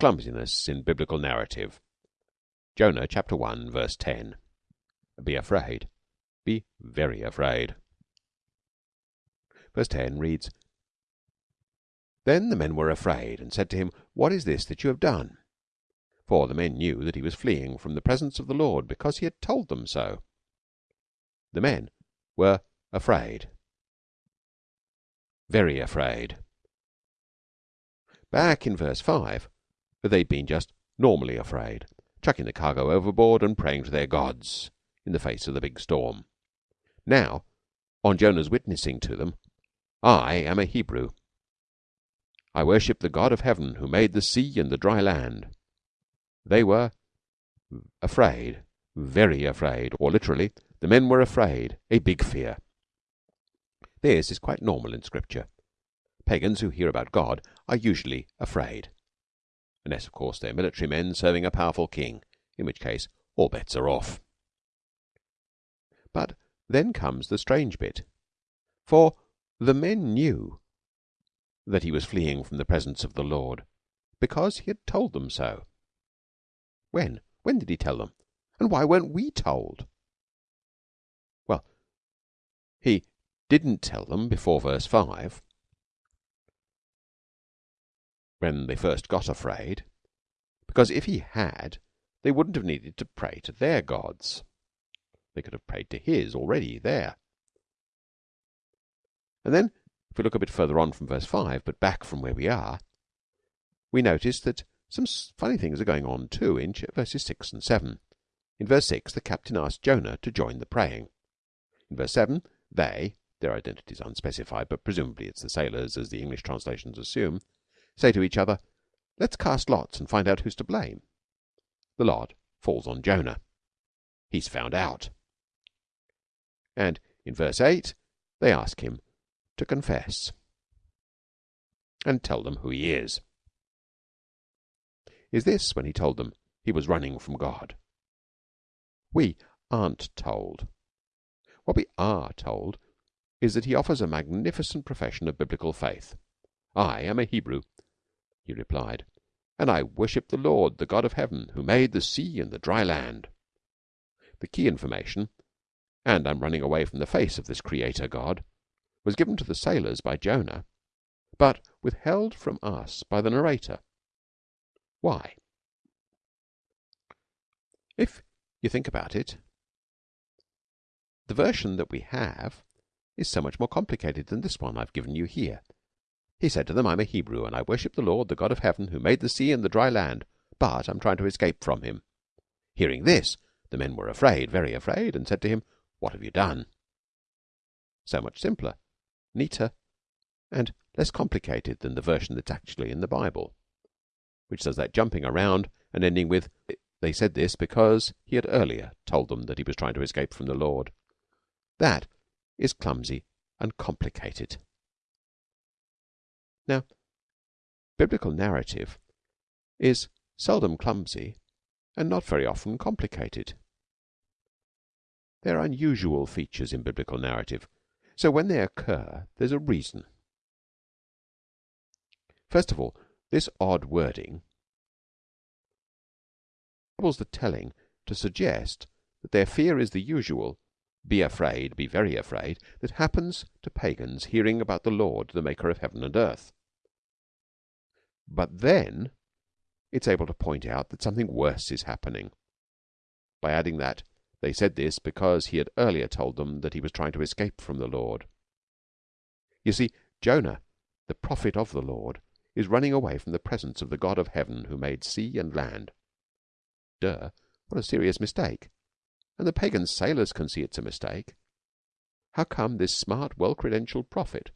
Clumsiness in Biblical Narrative. Jonah chapter 1 verse 10. Be afraid. Be very afraid. Verse 10 reads Then the men were afraid and said to him, What is this that you have done? For the men knew that he was fleeing from the presence of the Lord because he had told them so. The men were afraid. Very afraid. Back in verse 5, they'd been just normally afraid, chucking the cargo overboard and praying to their gods in the face of the big storm. Now, on Jonah's witnessing to them, I am a Hebrew. I worship the God of heaven who made the sea and the dry land. They were afraid, very afraid, or literally, the men were afraid, a big fear. This is quite normal in Scripture. Pagans who hear about God are usually afraid. Unless, of course, they're military men serving a powerful king, in which case all bets are off. But then comes the strange bit. For the men knew that he was fleeing from the presence of the Lord because he had told them so. When? When did he tell them? And why weren't we told? Well, he didn't tell them before verse 5 when they first got afraid because if he had they wouldn't have needed to pray to their gods. They could have prayed to his already there. And then if we look a bit further on from verse 5 but back from where we are we notice that some funny things are going on too in verses 6 and 7 in verse 6 the captain asked Jonah to join the praying. In verse 7 they their identity is unspecified, but presumably it's the sailors, as the English translations assume, say to each other, Let's cast lots and find out who's to blame. The lot falls on Jonah. He's found out. And in verse 8, they ask him to confess and tell them who he is. Is this when he told them he was running from God? We aren't told. What we are told is that he offers a magnificent profession of biblical faith. I am a Hebrew, he replied, and I worship the Lord, the God of heaven, who made the sea and the dry land. The key information, and I'm running away from the face of this Creator God, was given to the sailors by Jonah, but withheld from us by the narrator. Why? If you think about it, the version that we have is so much more complicated than this one I've given you here. He said to them, I'm a Hebrew, and I worship the Lord, the God of heaven, who made the sea and the dry land, but I'm trying to escape from him. Hearing this, the men were afraid, very afraid, and said to him, What have you done? So much simpler, neater, and less complicated than the version that's actually in the Bible, which does that jumping around and ending with, They said this because he had earlier told them that he was trying to escape from the Lord. That is clumsy and complicated. Now, biblical narrative is seldom clumsy and not very often complicated. There are unusual features in biblical narrative, so when they occur, there's a reason. First of all, this odd wording troubles the telling to suggest that their fear is the usual be afraid, be very afraid, that happens to pagans hearing about the Lord, the maker of heaven and earth. But then it's able to point out that something worse is happening by adding that they said this because he had earlier told them that he was trying to escape from the Lord. You see, Jonah, the prophet of the Lord, is running away from the presence of the God of heaven who made sea and land. Duh, what a serious mistake and the pagan sailors can see it's a mistake, how come this smart, well credentialed prophet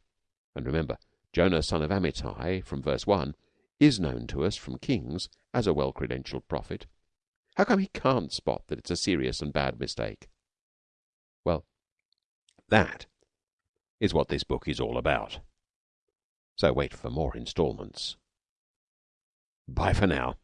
and remember, Jonah, son of Amittai, from verse 1, is known to us from Kings as a well credentialed prophet. How come he can't spot that it's a serious and bad mistake? Well, that is what this book is all about. So wait for more instalments. Bye for now.